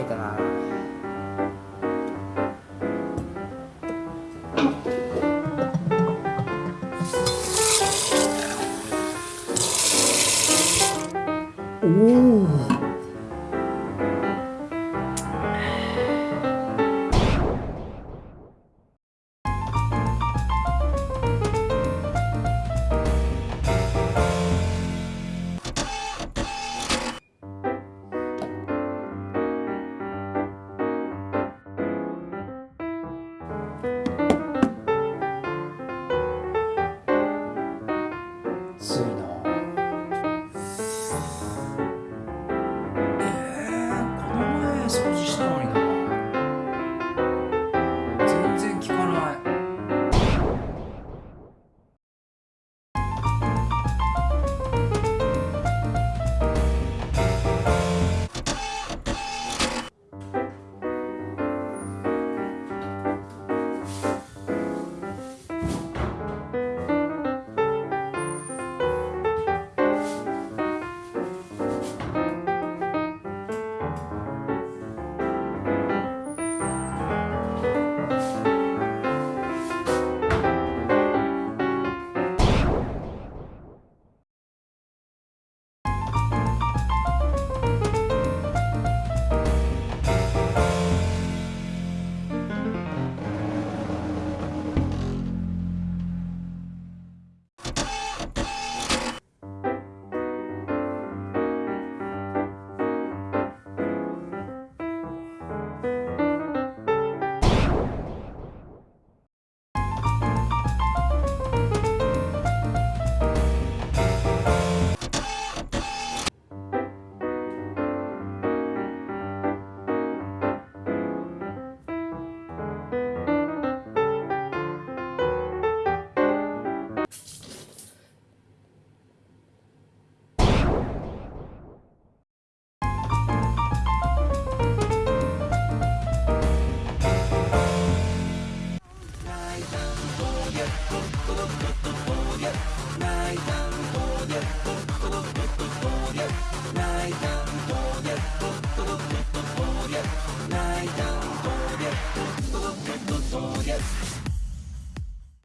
いたな。おお night.